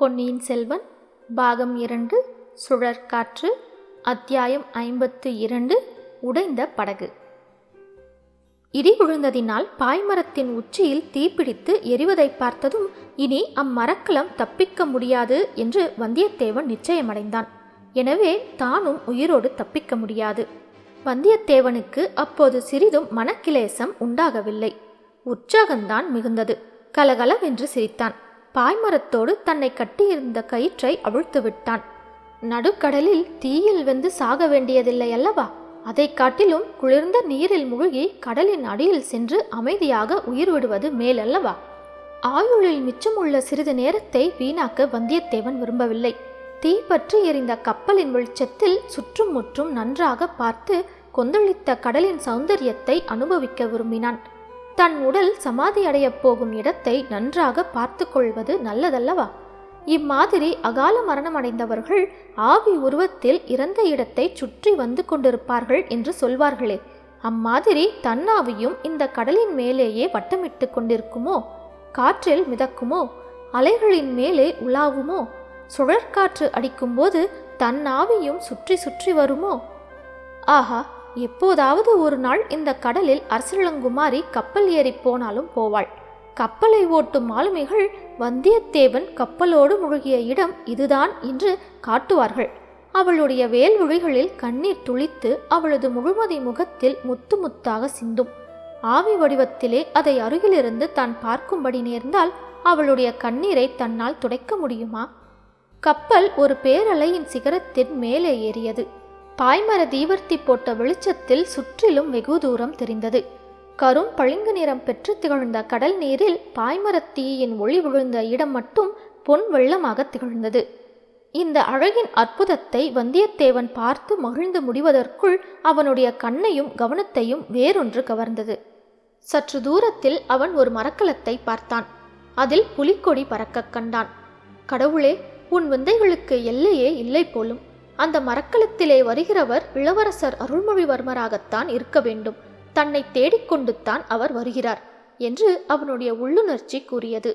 பொன்னியின் செல்வன் பாகம் இரண்டு சுழற்காற்று அத்தியாயம் ஐம்பத்து இரண்டு உடைந்த படகு. இடி விழுந்ததினால் பாய்மரத்தின் உச்சியில் தீப்பிடித்து எரிவதை பார்த்ததும் இனி அம்மரக்கலம் தப்பிக்க முடியாது என்று வந்தியத்தேவன் நிச்சயமடைந்தான். எனவே தானும் உயிரோடு தப்பிக்க முடியாது. வந்தியத்தேவனுக்கு அப்போது சிறிதும் மனக்கிலேசம் உண்டாகவில்லை. உற்சாகந்தான் மிகுந்தது. கலகலவென்று சிரித்தான். பாய்மரத்தோடு தன்னை கட்டியிருந்த கயிற்றை அவிழ்த்து விட்டான் நடுக்கடலில் தீயில் வெந்து சாக வேண்டியதில்லை அல்லவா? அதை காட்டிலும் குளிர்ந்த நீரில் மூழ்கி கடலின் அடியில் சென்று அமைதியாக உயிர் விடுவது மேலல்லவா ஆயுளில் மிச்சமுள்ள சிறிது நேரத்தை வீணாக்க வந்தியத்தேவன் விரும்பவில்லை. தீ பற்றி எரிந்த கப்பலின் வெளிச்சத்தில் சுற்றும் முற்றும் நன்றாக பார்த்து கொந்தளித்த கடலின் சௌந்தரியத்தை அனுபவிக்க விரும்பினான். தன் உடல் சமாதி அடையப் போகும் இடத்தை நன்றாக பார்த்து கொள்வது நல்லதல்லவா? இம்மாதிரி அகால மரணமடைந்தவர்கள் ஆவி உருவத்தில் இறந்த இடத்தை சுற்றி வந்து கொண்டிருப்பார்கள் என்று சொல்வார்களே. அம்மாதிரி தன்னாவியும் இந்த கடலின் மேலேயே வட்டமிட்டு கொண்டிருக்குமோ? காற்றில் மிதக்குமோ? அலைகளின் மேலே உலாவுமோ? சுழற்காற்று அடிக்கும்போது தன்னாவியும் சுற்றி சுற்றி வருமோ? ஆஹா! எப்போதாவது ஒரு நாள் இந்த கடலில் அரசலங்குமாரி கப்பல் ஏறி போனாலும் போவாள். கப்பலை ஓட்டும் மாலுமிகள் வந்தியத்தேவன் கப்பலோடு முழுகிய இடம் இதுதான் என்று காட்டுவார்கள். அவளுடைய வேல்விழிகளில் கண்ணீர் துளித்து அவளது முழுமதி முகத்தில் முத்து முத்தாக சிந்தும். ஆவி வடிவத்திலே அதை அருகிலிருந்து தான் பார்க்கும்படி நேர்ந்தால் அவளுடைய கண்ணீரை தன்னால் துடைக்க முடியுமா? கப்பல் ஒரு பேரலையின் சிகரத்தின் மேலே ஏறியது. பாய்மர தீவர்த்தி போட்ட வெளிச்சத்தில் சுற்றிலும் வெகு தூரம் தெரிந்தது. கரும் பளிங்கு நிறம் பெற்று திகழ்ந்த கடல் நீரில் பாய்மரத் தீயின் ஒளி விழுந்த இடம் மட்டும் பொன் வெள்ளமாக திகழ்ந்தது. இந்த அழகின் அற்புதத்தை வந்தியத்தேவன் பார்த்து மகிழ்ந்து முடிவதற்குள் அவனுடைய கண்ணையும் கவனத்தையும் வேறொன்று கவர்ந்தது. சற்று தூரத்தில் அவன் ஒரு மரக்கலத்தை பார்த்தான். அதில் புலிக்கொடி பறக்கக் கண்டான். கடவுளே உன் விந்தைகளுக்கு எல்லையே இல்லை போலும். அந்த மரக்கலத்திலே வருகிறவர் இளவரசர் அருள்மொழிவர்மராகத்தான் இருக்க வேண்டும். தன்னை தேடிக்கொண்டுத்தான் அவர் வருகிறார் என்று அவனுடைய உள்ளுணர்ச்சி கூறியது.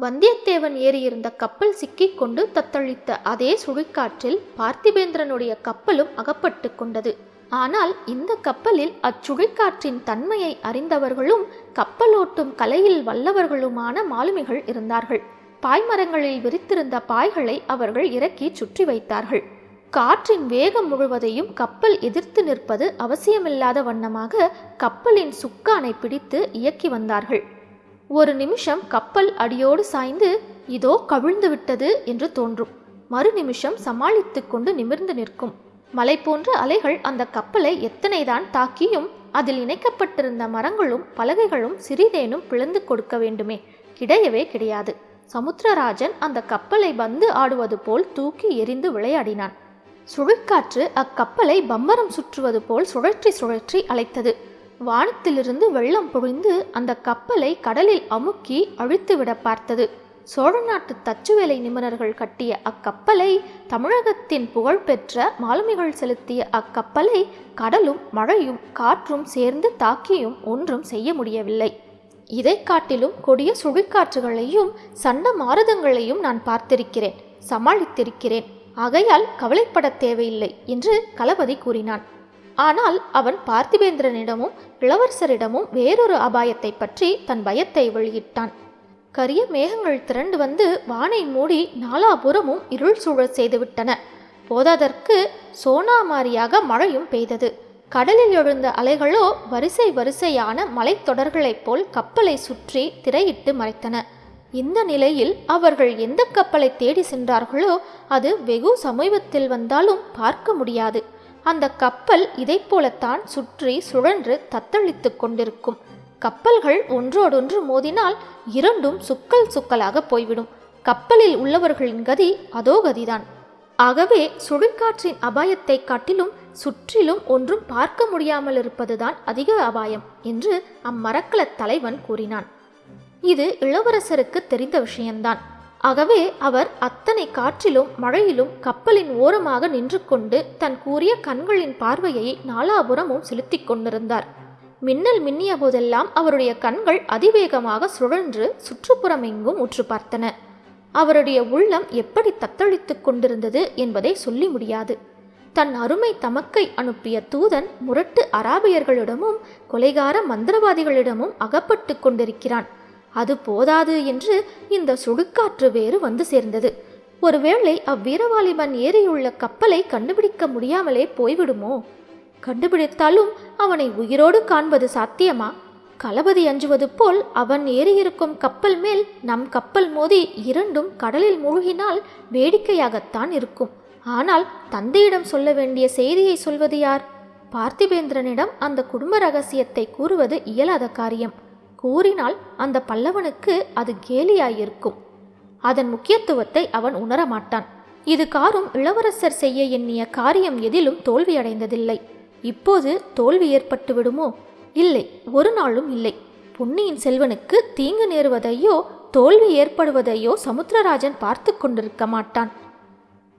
வந்தியத்தேவன் ஏறியிருந்த கப்பல் சிக்கிக் கொண்டு தத்தளித்த அதே சுழிக்காற்றில் பார்த்திபேந்திரனுடைய கப்பலும் அகப்பட்டு கொண்டது. ஆனால் இந்த கப்பலில் அச்சுழிக்காற்றின் தன்மையை அறிந்தவர்களும் கப்பலோட்டும் கலையில் வல்லவர்களுமான மாலுமிகள் இருந்தார்கள். பாய்மரங்களில் விரித்திருந்த பாய்களை அவர்கள் இறக்கி சுற்றி வைத்தார்கள். காற்றின் வேகம் முழுவதையும் கப்பல் எதிர்த்து நிற்பது அவசியமில்லாத வண்ணமாக கப்பலின் சுக்கானை பிடித்து இயக்கி வந்தார்கள். ஒரு நிமிஷம் கப்பல் அடியோடு சாய்ந்து இதோ கவிழ்ந்து விட்டது என்று தோன்றும். மறு நிமிஷம் சமாளித்து கொண்டு நிமிர்ந்து நிற்கும். மலை போன்ற அலைகள் அந்த கப்பலை எத்தனைதான் தாக்கியும் அதில் இணைக்கப்பட்டிருந்த மரங்களும் பலகைகளும் சிறிதேனும் பிளந்து கொடுக்க வேண்டுமே. கிடையவே கிடையாது. சமுத்திரராஜன் அந்த கப்பலை வந்து ஆடுவது போல் தூக்கி எரிந்து விளையாடினான். சுழற்காற்று அக்கப்பலை பம்பரம் சுற்றுவது போல் சுழற்றி சுழற்றி அழைத்தது. வானத்திலிருந்து வெள்ளம் பொழிந்து அந்த கப்பலை கடலில் அமுக்கி அழித்துவிட பார்த்தது. சோழ நாட்டு தச்சுவேலை நிபுணர்கள் கட்டிய அக்கப்பலை தமிழகத்தின் புகழ்பெற்ற மாலுமிகள் செலுத்திய அக்கப்பலை கடலும் மழையும் காற்றும் சேர்ந்து தாக்கியும் ஒன்றும் செய்ய முடியவில்லை. இதை காட்டிலும் கொடிய சுழிக்காற்றுகளையும் சண்ட மாறுதங்களையும் நான் பார்த்திருக்கிறேன் சமாளித்திருக்கிறேன். ஆகையால் கவலைப்பட தேவையில்லை என்று களபதி கூறினான். ஆனால் அவன் பார்த்திபேந்திரனிடமும் இளவரசரிடமும் வேறொரு அபாயத்தை பற்றி தன் பயத்தை வெளியிட்டான். கரிய மேகங்கள் திரண்டு வந்து வானை மூடி நாலாபுறமும் இருள் சூழல் செய்துவிட்டன. போதாதற்கு சோனாமாரியாக மழையும் பெய்தது. கடலில் எழுந்த அலைகளோ வரிசை வரிசையான மலைத்தொடர்களைப் போல் கப்பலை சுற்றி திரையிட்டு மறைத்தன. இந்த நிலையில் அவர்கள் எந்த கப்பலை தேடி சென்றார்களோ அது வெகு சமீபத்தில் வந்தாலும் பார்க்க முடியாது. அந்த கப்பல் இதை போலத்தான் சுற்றி சுழன்று தத்தளித்து கொண்டிருக்கும். கப்பல்கள் ஒன்றோடொன்று மோதினால் இரண்டும் சுக்கல் சுக்கலாக போய்விடும். கப்பலில் உள்ளவர்களின் கதி அதோ கதிதான். ஆகவே சுழிக்காற்றின் அபாயத்தை காட்டிலும் சுற்றிலும் ஒன்றும் பார்க்க முடியாமல் இருப்பதுதான் அதிக அபாயம் என்று அம்மரக்கலத் தலைவன் கூறினான். இது இளவரசருக்கு தெரிந்த விஷயம்தான். ஆகவே அவர் அத்தனை காற்றிலும் மழையிலும் கப்பலின் ஓரமாக நின்று கொண்டு தன் கூறிய கண்களின் பார்வையை நாலாபுரமும் செலுத்திக் கொண்டிருந்தார். மின்னல் மின்னிய போதெல்லாம் அவருடைய கண்கள் அதிவேகமாக சுழன்று சுற்றுப்புறமெங்கும் உற்று பார்த்தன. அவருடைய உள்ளம் எப்படி தத்தளித்துக் கொண்டிருந்தது என்பதை சொல்லி முடியாது. தன் அருமை தமக்கை அனுப்பிய தூதன் முரட்டு அராபியர்களிடமும் கொலைகார மந்திரவாதிகளிடமும் அகப்பட்டு கொண்டிருக்கிறான். அது போதாது என்று இந்த சுடுகாற்று வேறு வந்து சேர்ந்தது. ஒருவேளை அவ்வீரவாலிபன் ஏறியுள்ள கப்பலை கண்டுபிடிக்க முடியாமலே போய்விடுமோ? கண்டுபிடித்தாலும் அவனை உயிரோடு காண்பது சாத்தியமா? களபதி அஞ்சுவது போல் அவன் ஏறியிருக்கும் கப்பல் மேல் நம் கப்பல் மோதி இரண்டும் கடலில் மூழ்கினால் வேடிக்கையாகத்தான் இருக்கும். ஆனால் தந்தையிடம் சொல்ல வேண்டிய செய்தியை சொல்வது யார்? பார்த்திபேந்திரனிடம் அந்த குடும்ப ரகசியத்தை கூறுவது இயலாத காரியம். கூறினால் அந்த பல்லவனுக்கு அது கேலியாயிருக்கும். அதன் முக்கியத்துவத்தை அவன் உணரமாட்டான். இது காரும் இளவரசர் செய்ய எண்ணிய காரியம் எதிலும் தோல்வியடைந்ததில்லை. இப்போது தோல்வி ஏற்பட்டு விடுமோ இல்லை ஒரு நாளும் இல்லை. பொன்னியின் செல்வனுக்கு தீங்கு நேருவதையோ தோல்வி ஏற்படுவதையோ சமுத்திரராஜன் பார்த்து கொண்டிருக்க மாட்டான்.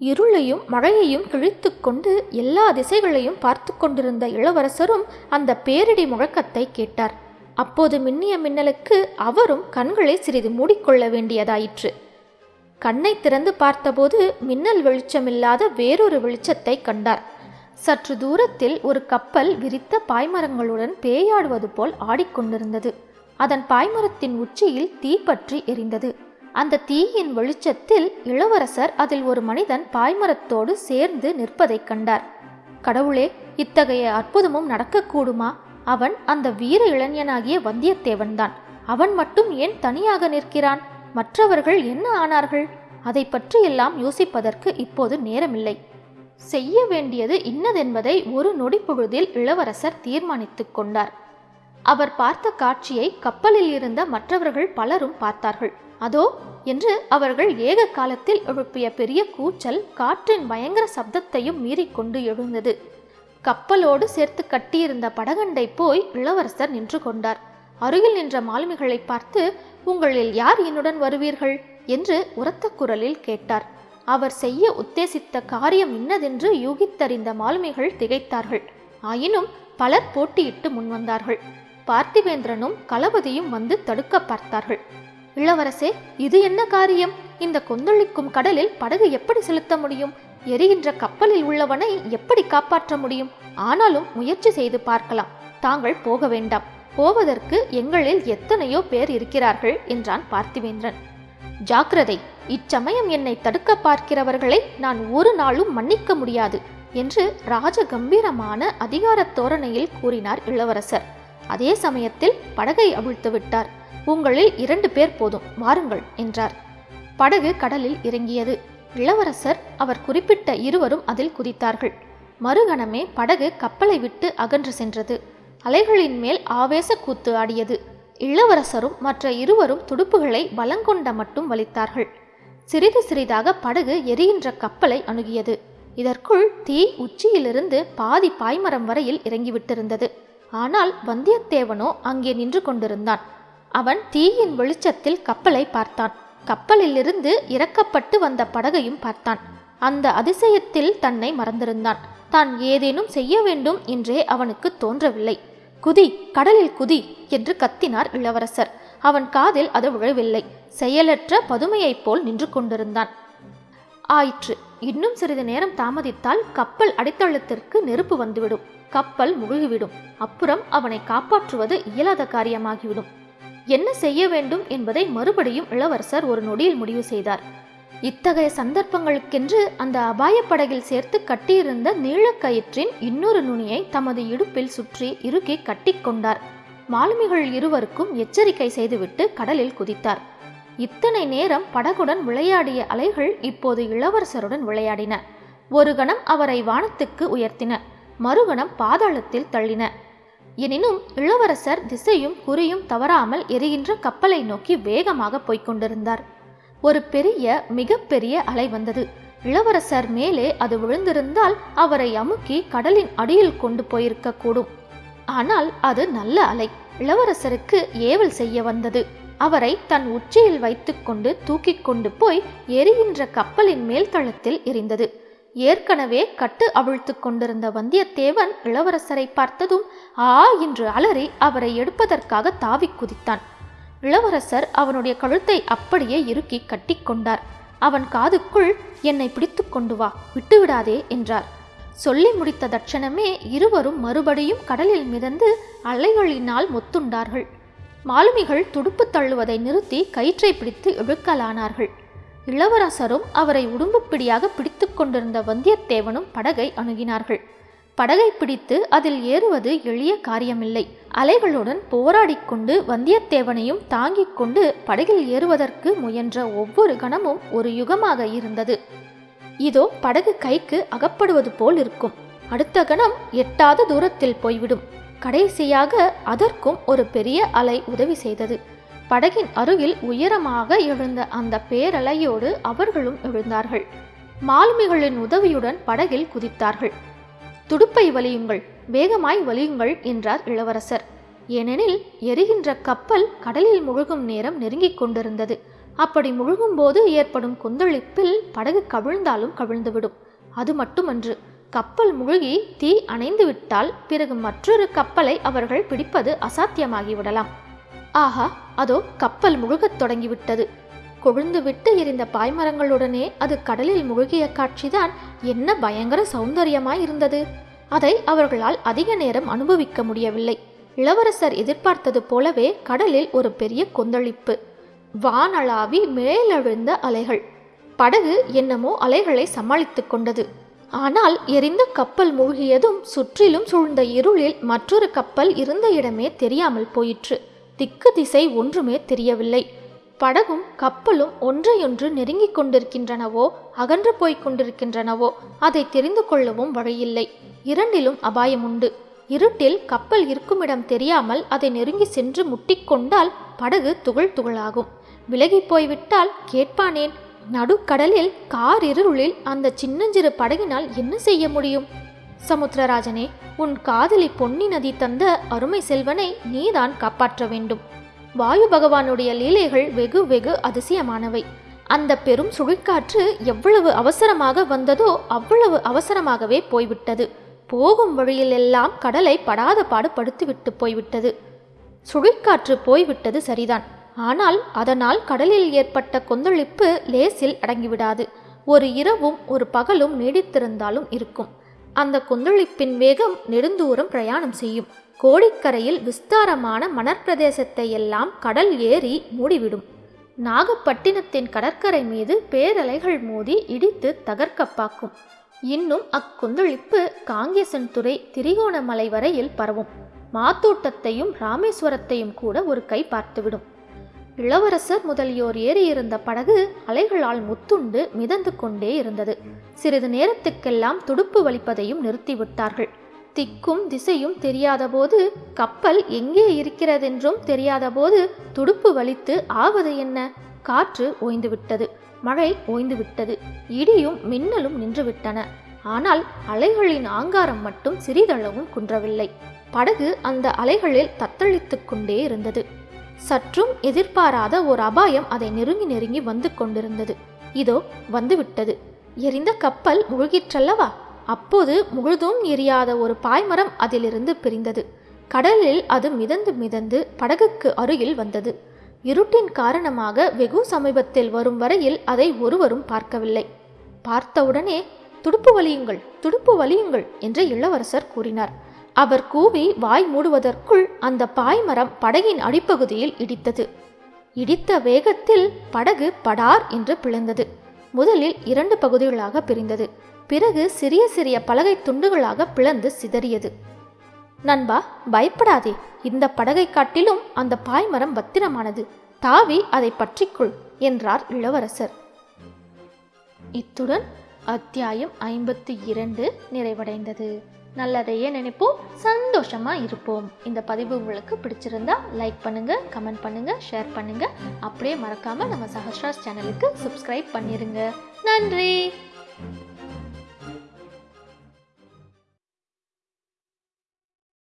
இருளையும் மழையையும் கிழித்து கொண்டு எல்லா திசைகளையும் பார்த்து கொண்டிருந்த இளவரசரும் அந்த பேரிடி முழக்கத்தை கேட்டார். அப்போது மின்னிய மின்னலுக்கு அவரும் கண்களை சிறிது மூடிக்கொள்ள வேண்டியதாயிற்று. கண்ணை திறந்து பார்த்தபோது மின்னல் வெளிச்சமில்லாத வேறொரு வெளிச்சத்தை கண்டார். சற்று தூரத்தில் ஒரு கப்பல் விரித்த பாய்மரங்களுடன் பேயாடுவது போல் ஆடிக்கொண்டிருந்தது. அதன் பாய்மரத்தின் உச்சியில் தீப்பற்றி எரிந்தது. அந்த தீயின் வெளிச்சத்தில் இளவரசர் அதில் ஒரு மனிதன் பாய்மரத்தோடு சேர்ந்து நிற்பதைக் கண்டார். கடவுளே இத்தகைய அற்புதமும் நடக்கக்கூடுமா? அவன் அந்த வீர இளைஞனாகிய வந்தியத்தேவன்தான். அவன் மட்டும் ஏன் தனியாக நிற்கிறான்? மற்றவர்கள் என்ன ஆனார்கள்? அதை பற்றியெல்லாம் யோசிப்பதற்கு இப்போது நேரமில்லை. செய்ய வேண்டியது இன்னதென்பதை ஒரு நொடி பொழுதில் இளவரசர் தீர்மானித்துக் கொண்டார். அவர் பார்த்த காட்சியை கப்பலில் இருந்த மற்றவர்கள் பலரும் பார்த்தார்கள். அதோ என்று அவர்கள் ஏக காலத்தில் எழுப்பிய பெரிய கூச்சல் காற்றின் பயங்கர சப்தத்தையும் மீறிக்கொண்டு எழுந்தது. கப்பலோடு சேர்த்து கட்டியிருந்த படகண்டை போய் இளவரசர் நின்று கொண்டார். அருகில் நின்ற மாலுமிகளை பார்த்து உங்களில் யார் என்னுடன் வருவீர்கள்? என்று உரத்த குரலில் கேட்டார். அவர் செய்ய உத்தேசித்த காரியம் இன்னதென்று யூகித்தறிந்த மாலுமிகள் திகைத்தார்கள். ஆயினும் பலர் போட்டியிட்டு முன்வந்தார்கள். பார்த்திவேந்திரனும் களபதியும் வந்து தடுக்க பார்த்தார்கள். இளவரசே இது என்ன காரியம்? இந்த கொந்தளிக்கும் கடலில் படகு எப்படி செலுத்த முடியும்? எரிகின்ற கப்பலில் உள்ளவனை எப்படி காப்பாற்ற முடியும்? ஆனாலும் முயற்சி செய்து பார்க்கலாம். தாங்கள் போக வேண்டாம். போவதற்கு எங்களில் எத்தனையோ பேர் இருக்கிறார்கள் என்றான் பார்த்திவேந்திரன். ஜாக்கிரதை. இச்சமயம் என்னை தடுக்க பார்க்கிறவர்களை நான் ஒரு நாளும் மன்னிக்க முடியாது என்று ராஜ கம்பீரமான அதிகார தோரணையில் கூறினார் இளவரசர். அதே சமயத்தில் படகை அவிழ்த்து விட்டார். உங்களில் இரண்டு பேர் போதும். வாருங்கள் என்றார். படகு கடலில் இறங்கியது. இளவரசர் அவர் குறிப்பிட்ட இருவரும் அதில் குதித்தார்கள். மறுகணமே படகு கப்பலை விட்டு அகன்று சென்றது. அலைகளின் மேல் ஆவேச கூத்து ஆடியது. இளவரசரும் மற்ற இருவரும் துடுப்புகளை பலங்கொண்ட மட்டும் வலித்தார்கள். சிறிது சிறிதாக படகு எரிகின்ற கப்பலை அணுகியது. இதற்குள் தீ உச்சியிலிருந்து பாதி பாய்மரம் வரையில் இறங்கிவிட்டிருந்தது. ஆனால் வந்தியத்தேவனோ அங்கே நின்று கொண்டிருந்தான். அவன் தீயின் வெளிச்சத்தில் கப்பலை பார்த்தான். கப்பலிலிருந்து இறக்கப்பட்டு வந்த படகையும் பார்த்தான். அந்த அதிசயத்தில் தன்னை மறந்திருந்தான். தான் ஏதேனும் செய்ய வேண்டும் என்றே அவனுக்கு தோன்றவில்லை. குதி கடலில் குதி என்று கத்தினார் இளவரசர். அவன் காதில் அது விழவில்லை. செயலற்ற பதுமையைப் போல் நின்று கொண்டிருந்தான். ஆயிற்று. இன்னும் சிறிது நேரம் தாமதித்தால் கப்பல் அடித்தளத்திற்கு நெருப்பு வந்துவிடும். கப்பல் முழுகிவிடும். அப்புறம் அவனை காப்பாற்றுவது இயலாத காரியமாகிவிடும். என்ன செய்ய வேண்டும் என்பதை மறுபடியும் இளவரசர் ஒரு நொடியில் முடிவு செய்தார். இத்தகைய சந்தர்ப்பங்களுக்கென்று அந்த அபாயப் படகில் சேர்த்து கட்டியிருந்த நீளக்கயிற்றின் இன்னொரு நுனியை தமது இடுப்பில் சுற்றி இறுக்கி கட்டிக்கொண்டார் மாலுமிகள் இருவருக்கும் எச்சரிக்கை செய்துவிட்டு கடலில் குதித்தார். இத்தனை நேரம் படகுடன் விளையாடிய அலைகள் இப்போது இளவரசருடன் விளையாடின. ஒரு கணம் அவரை வானத்துக்கு உயர்த்தின. மறுகணம் பாதாளத்தில் தள்ளின. எனினும் இளவரசர் திசையும் குறியும் தவறாமல் எரிகின்ற கப்பலை நோக்கி வேகமாக போய்க் கொண்டிருந்தார். ஒரு பெரிய மிகப்பெரிய அலை வந்தது. இளவரசர் மேலே அது விழுந்திருந்தால் அவரை அமுக்கி கடலின் அடியில் கொண்டு போயிருக்க கூடும். ஆனால் அது நல்ல அலை. இளவரசருக்கு ஏவல் செய்ய வந்தது. அவரை தன் உச்சியில் வைத்துக்கொண்டு தூக்கிக் கொண்டு போய் எரிகின்ற கப்பலின் மேல் தளத்தில் எரிந்தது. ஏற்கனவே கட்டு அவிழ்த்து கொண்டிருந்த வந்தியத்தேவன் இளவரசரை பார்த்ததும் ஆ என்று அலறி அவரை எடுப்பதற்காக தாவிக் குதித்தான். இளவரசர் அவனுடைய கழுத்தை அப்படியே இறுக்கி கட்டிக்கொண்டார் அவன் காதுக்குள் என்னை பிடித்து கொண்டு வா விட்டுவிடாதே என்றார். சொல்லி முடித்த தட்சணமே இருவரும் மறுபடியும் கடலில் மிதந்து அலைகளினால் மொத்துண்டார்கள். மாலுமிகள் துடுப்பு தள்ளுவதை நிறுத்தி கயிற்றை பிடித்து இழுக்கலானார்கள். இளவரசரும் அவரை உடும்புப்பிடியாக பிடித்து கொண்டிருந்த வந்தியத்தேவனும் படகை அணுகினார்கள். படகை பிடித்து அதில் ஏறுவது எளிய காரியமில்லை. அலைகளுடன் போராடிக்கொண்டு வந்தியத்தேவனையும் தாங்கிக் கொண்டு படகில் ஏறுவதற்கு முயன்ற ஒவ்வொரு கணமும் ஒரு யுகமாக இருந்தது. இதோ படகு கைக்கு அகப்படுவது போல் இருக்கும். அடுத்த கணம் எட்டாத தூரத்தில் போய்விடும். கடைசியாக அதற்கும் ஒரு பெரிய அலை உதவி செய்தது. படகின் அருகில் உயரமாக எழுந்த அந்த பேரலையோடு அவர்களும் எழுந்தார்கள். மாலுமிகளின் உதவியுடன் படகில் குதித்தார்கள். துடுப்பை வலியுங்கள் வேகமாய் வலியுங்கள் என்றார் இளவரசர். ஏனெனில் எரிகின்ற கப்பல் கடலில் முழுகும் நேரம் நெருங்கிக் கொண்டிருந்தது. அப்படி முழுகும்போது ஏற்படும் கொந்தளிப்பில் படகு கவிழ்ந்தாலும் கவிழ்ந்துவிடும். அது மட்டுமன்று கப்பல் முழுகி தீ அணைந்துவிட்டால் பிறகு மற்றொரு கப்பலை அவர்கள் பிடிப்பது அசாத்தியமாகிவிடலாம். ஆஹா அதோ கப்பல் முழுகத் தொடங்கிவிட்டது. கொழுந்து விட்டு எரிந்த பாய்மரங்களுடனே அது கடலில் முழுகிய காட்சிதான் என்ன பயங்கர சௌந்தரியமாய் இருந்தது. அதை அவர்களால் அதிக நேரம் அனுபவிக்க முடியவில்லை. இளவரசர் எதிர்பார்த்தது போலவே கடலில் ஒரு பெரிய கொந்தளிப்பு. வானளாவி மேலெழுந்த அலைகள். படகு என்னமோ அலைகளை சமாளித்துக் கொண்டது. ஆனால் எரிந்த கப்பல் மூழ்கியதும் சுற்றிலும் சூழ்ந்த இருளில் மற்றொரு கப்பல் இருந்த இடமே தெரியாமல் போயிற்று. திக்கு திசை ஒன்றுமே தெரியவில்லை. படகும் கப்பலும் ஒன்றையொன்று நெருங்கிக் கொண்டிருக்கின்றனவோ அகன்று போய்க் கொண்டிருக்கின்றனவோ அதை தெரிந்து கொள்ளவும் வழியில்லை. இரண்டிலும் அபாயம் உண்டு இருட்டில் கப்பல் இருக்குமிடம் தெரியாமல் அதை நெருங்கி சென்று முட்டிக்கொண்டால் படகு துகள் துகளாகும். விலகி போய்விட்டால் கேட்பானேன் நடுக்கடலில் கார் இருளில் அந்த சின்னஞ்சிறு படகினால் என்ன செய்ய முடியும்? சமுத்திரராஜனே உன் காதலி பொன்னி நதி தந்த அருமை செல்வனை நீதான் காப்பாற்ற வேண்டும். வாயு பகவானுடைய லீலைகள் வெகு வெகு அதிசயமானவை. அந்த பெரும் சுழிக்காற்று எவ்வளவு அவசரமாக வந்ததோ அவ்வளவு அவசரமாகவே போய்விட்டது. போகும் வழியிலெல்லாம் கடலை படாத பாடு போய்விட்டது. சுழிக்காற்று போய்விட்டது சரிதான். ஆனால் அதனால் கடலில் ஏற்பட்ட கொந்தளிப்பு லேசில் அடங்கிவிடாது. ஒரு இரவும் ஒரு பகலும் நீடித்திருந்தாலும் இருக்கும். அந்த கொந்தளிப்பின் வேகம் நெடுந்தூரம் பிரயாணம் செய்யும். கோடிக்கரையில் விஸ்தாரமான மணற்பிரதேசத்தை எல்லாம் கடல் ஏறி மூடிவிடும். நாகப்பட்டினத்தின் கடற்கரை மீது பேரலைகள் மோதி இடித்து தகர்க்கப்பாக்கும். இன்னும் அக்கொந்தளிப்பு காங்கேசன் துறை திரிகோணமலை வரையில் பரவும். மாத்தோட்டத்தையும் ராமேஸ்வரத்தையும் கூட ஒரு கை பார்த்துவிடும். இளவரசர் முதலியோர் ஏறியிருந்த படகு அலைகளால் முத்துண்டு மிதந்து கொண்டே இருந்தது. சிறிது நேரத்துக்கெல்லாம் துடுப்பு வலிப்பதையும் நிறுத்திவிட்டார்கள். திக்கும் திசையும் தெரியாதபோது கப்பல் எங்கே இருக்கிறதென்றும் தெரியாதபோது துடுப்பு வலித்து ஆவது என்ன? காற்று ஓய்ந்துவிட்டது. மழை ஓய்ந்துவிட்டது. இடியும் மின்னலும் நின்றுவிட்டன. ஆனால் அலைகளின் ஆங்காரம் மட்டும் சிறிதளவும் குன்றவில்லை. படகு அந்த அலைகளில் தத்தளித்துக் கொண்டே இருந்தது. சற்றும் எதிர்பாராத ஒரு அபாயம் அதை நெருங்கி நெருங்கி வந்து கொண்டிருந்தது. இதோ வந்துவிட்டது. எரிந்த கப்பல் முழுகிற்றல்லவா? அப்போது முழுதும் எரியாத ஒரு பாய்மரம் அதிலிருந்து பிரிந்தது. கடலில் அது மிதந்து மிதந்து படகுக்கு அருகில் வந்தது. இருட்டின் காரணமாக வெகு சமீபத்தில் வரும் வரையில் அதை ஒருவரும் பார்க்கவில்லை. பார்த்தவுடனே துடுப்பு வலியுங்கள் துடுப்பு வலியுங்கள் என்று இளவரசர் கூறினார். அவர் கூவி வாய் மூடுவதற்குள் அந்த பாய்மரம் படகின் அடிப்பகுதியில் இடித்தது. இடித்த வேகத்தில் படகு படார் என்று பிளந்தது. முதலில் இரண்டு பகுதிகளாக பிரிந்தது. பிறகு சிறிய சிறிய பலகை துண்டுகளாக பிளந்து சிதறியது. நண்பா பயப்படாதே. இந்த படகை காட்டிலும் அந்த பாய்மரம் பத்திரமானது. தாவி அதை பற்றிக்கொள் என்றார் இளவரசர். இத்துடன் அத்தியாயம் ஐம்பத்தி இரண்டு நிறைவடைந்தது. நல்லதையே நினைப்போம் சந்தோஷமாக இருப்போம். இந்த பதிவு உங்களுக்கு பிடிச்சிருந்தா லைக் பண்ணுங்க கமெண்ட் பண்ணுங்க ஷேர் பண்ணுங்க. அப்படியே மறக்காம நம்ம சஹஸ்ராஸ் சேனலுக்கு சப்ஸ்கிரைப் பண்ணிருங்க. நன்றி!